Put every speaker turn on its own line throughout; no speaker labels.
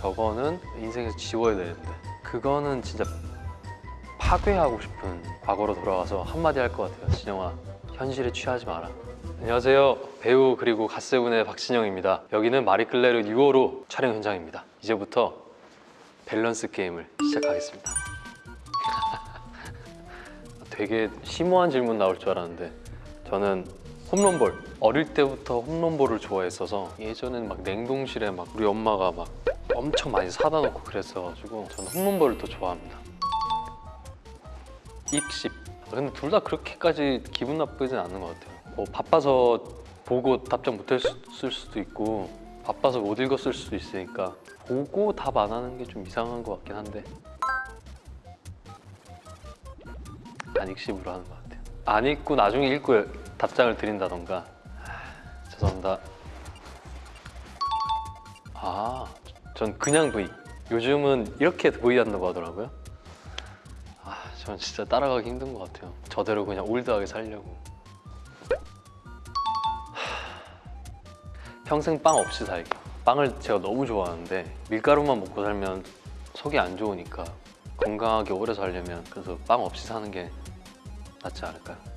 저거는 인생에서 지워야 되는데 그거는 진짜 파괴하고 싶은 과거로 돌아가서 한마디 할 것 같아요 진영아. 현실에 취하지 마라. 안녕하세요. 배우 그리고 갓세븐의 박진영입니다. 여기는 마리끌레르 6호로 촬영 현장입니다. 이제부터 밸런스 게임을 시작하겠습니다. 되게 심오한 질문 나올 줄 알았는데 저는 홈런볼. 어릴 때부터 홈런볼을 좋아했어서 예전엔 막 냉동실에 막 우리 엄마가 막 엄청 많이 사다 놓고 그랬어가지고 저는 홈런볼을 더 좋아합니다. 익십. 근데 둘 다 그렇게까지 기분 나쁘진 않는 것 같아요. 뭐 바빠서 보고 답장 못 했을 수도 있고 바빠서 못 읽었을 수도 있으니까 보고 답 안 하는 게 좀 이상한 것 같긴 한데 안 익십으로 하는 것 같아요. 안 읽고 나중에 읽고 답장을 드린다던가. 하, 죄송합니다. 아, 전 그냥 V 요즘은 이렇게 V 한다고 하더라고요. 아, 전 진짜 따라가기 힘든 것 같아요. 저대로 그냥 올드하게 살려고. 하, 평생 빵 없이 살기. 빵을 제가 너무 좋아하는데 밀가루만 먹고 살면 속이 안 좋으니까 건강하게 오래 살려면 그래서 빵 없이 사는 게 낫지 않을까요?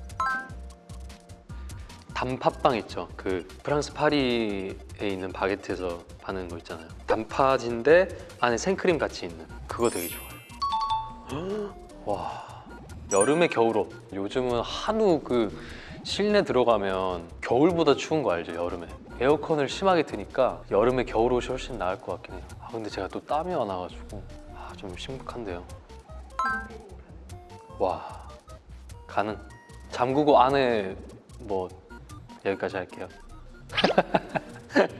단팥빵 있죠. 그 프랑스 파리에 있는 바게트에서 파는 거 있잖아요. 단팥인데 안에 생크림 같이 있는 그거 되게 좋아요. 와 여름에 겨울옷 요즘은 한우 그 실내 들어가면 겨울보다 추운 거 알죠 여름에 에어컨을 심하게 트니까 여름에 겨울옷이 훨씬 나을 것 같긴 해요. 아 근데 제가 또 땀이 많아가지고 아, 좀 심각한데요. 와 가능. 잠그고 안에 뭐 여기까지 할게요.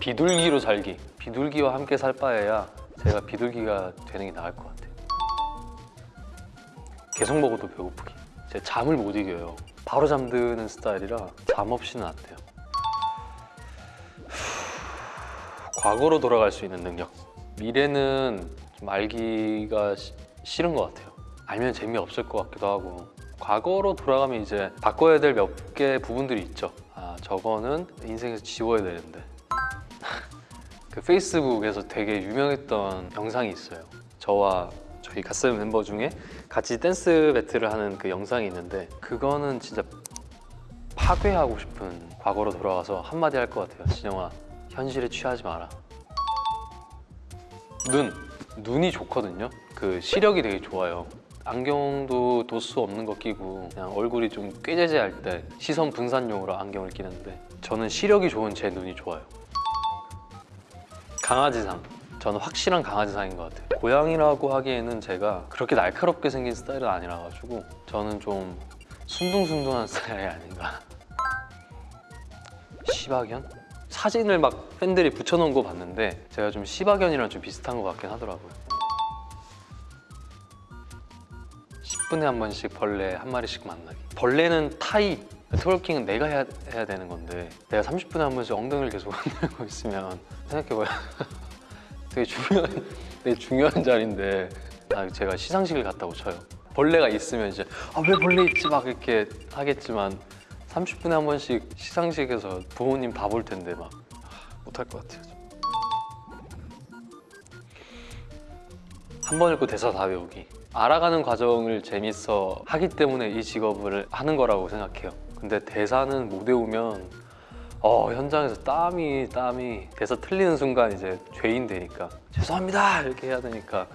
비둘기로 살기. 비둘기와 함께 살 바에야 제가 비둘기가 되는 게 나을 것 같아요. 계속 먹어도 배고프기. 제가 잠을 못 이겨요. 바로 잠드는 스타일이라 잠 없이는 안 돼요. 과거로 돌아갈 수 있는 능력. 미래는 좀 알기가 시- 싫은 것 같아요. 알면 재미없을 것 같기도 하고 과거로 돌아가면 이제 바꿔야 될 몇 개 부분들이 있죠. 아 저거는 인생에서 지워야 되는데 그 페이스북에서 되게 유명했던 영상이 있어요. 저와 저희 갓세븐 멤버 중에 같이 댄스 배틀을 하는 그 영상이 있는데 그거는 진짜 파괴하고 싶은 과거로 돌아가서 한마디 할 것 같아요. 진영아 현실에 취하지 마라. 눈 눈이 좋거든요. 그 시력이 되게 좋아요. 안경도 도수 없는 거 끼고 그냥 얼굴이 좀 꾀재재할 때 시선 분산용으로 안경을 끼는데 저는 시력이 좋은 제 눈이 좋아요. 강아지상 저는 확실한 강아지상인 것 같아요. 고양이라고 하기에는 제가 그렇게 날카롭게 생긴 스타일은 아니라 가지고 저는 좀 순둥순둥한 스타일이 아닌가. 시바견? 사진을 막 팬들이 붙여놓은 거 봤는데 제가 좀 시바견이랑 좀 비슷한 것 같긴 하더라고요 10분에 한 번씩 벌레 한 마리씩 만나기. 벌레는 타이 트월킹은 내가 해야, 해야 되는 건데 내가 30분에 한 번씩 엉덩이를 계속 흔들고 있으면 생각해봐요. 되게 중요한 되게 중요한 자리인데. 아, 제가 시상식을 갔다고 쳐요. 벌레가 있으면 이제 아 왜 벌레 있지? 막 이렇게 하겠지만 30분에 한 번씩 시상식에서 부모님 다 볼 텐데 막. 못할 것 같아요. 한 번 읽고 대사 다 외우기. 알아가는 과정을 재밌어 하기 때문에 이 직업을 하는 거라고 생각해요. 근데 대사는 못 외우면 어, 현장에서 땀이 땀이 대사 틀리는 순간 이제 죄인 되니까 죄송합니다 이렇게 해야 되니까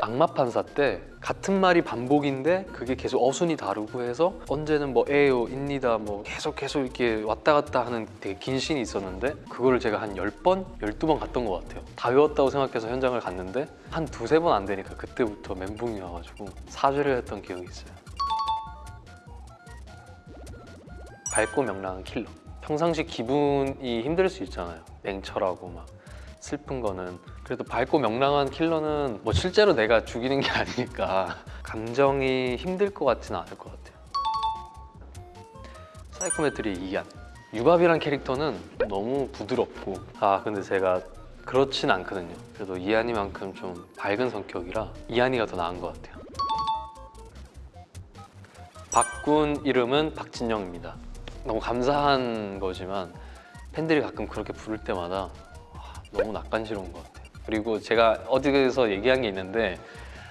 악마 판사 때 같은 말이 반복인데 그게 계속 어순이 다르고 해서 언제는 뭐 에요, 입니다 뭐 계속 계속 이렇게 왔다 갔다 하는 되게 긴 씬이 있었는데 그거를 제가 한 10번, 12번 갔던 것 같아요. 다 외웠다고 생각해서 현장을 갔는데 한 두세 번 안 되니까 그때부터 멘붕이 와가지고 사죄를 했던 기억이 있어요. 밝고 명랑한 킬러. 평상시 기분이 힘들 수 있잖아요. 냉철하고 막 슬픈 거는 그래도 밝고 명랑한 킬러는 뭐 실제로 내가 죽이는 게 아니니까 감정이 힘들 것 같지는 않을 것 같아요. 사이코메트리 이안. 유바비란 캐릭터는 너무 부드럽고. 아 근데 제가 그렇진 않거든요. 그래도 이한이만큼 좀 밝은 성격이라 이한이가 더 나은 것 같아요. 바꾼 이름은 박진영입니다. 너무 감사한 거지만 팬들이 가끔 그렇게 부를 때마다 와, 너무 낯간지러운 것 같아요. 그리고 제가 어디서 얘기한 게 있는데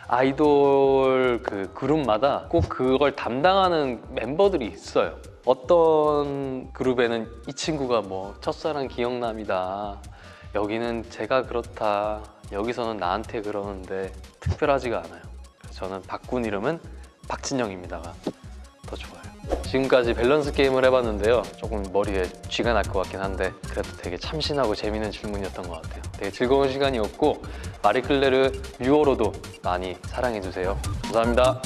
아이돌 그 그룹마다 꼭 그걸 담당하는 멤버들이 있어요. 어떤 그룹에는 이 친구가 뭐 첫사랑 기억남이다. 여기는 제가 그렇다. 여기서는 나한테 그러는데 특별하지가 않아요. 저는 바꾼 이름은 박진영입니다가 더 좋아요. 지금까지 밸런스 게임을 해봤는데요. 조금 머리에 쥐가 날 것 같긴 한데 그래도 되게 참신하고 재밌는 질문이었던 것 같아요. 되게 즐거운 시간이었고 마리클레르 6월호도 많이 사랑해주세요. 감사합니다.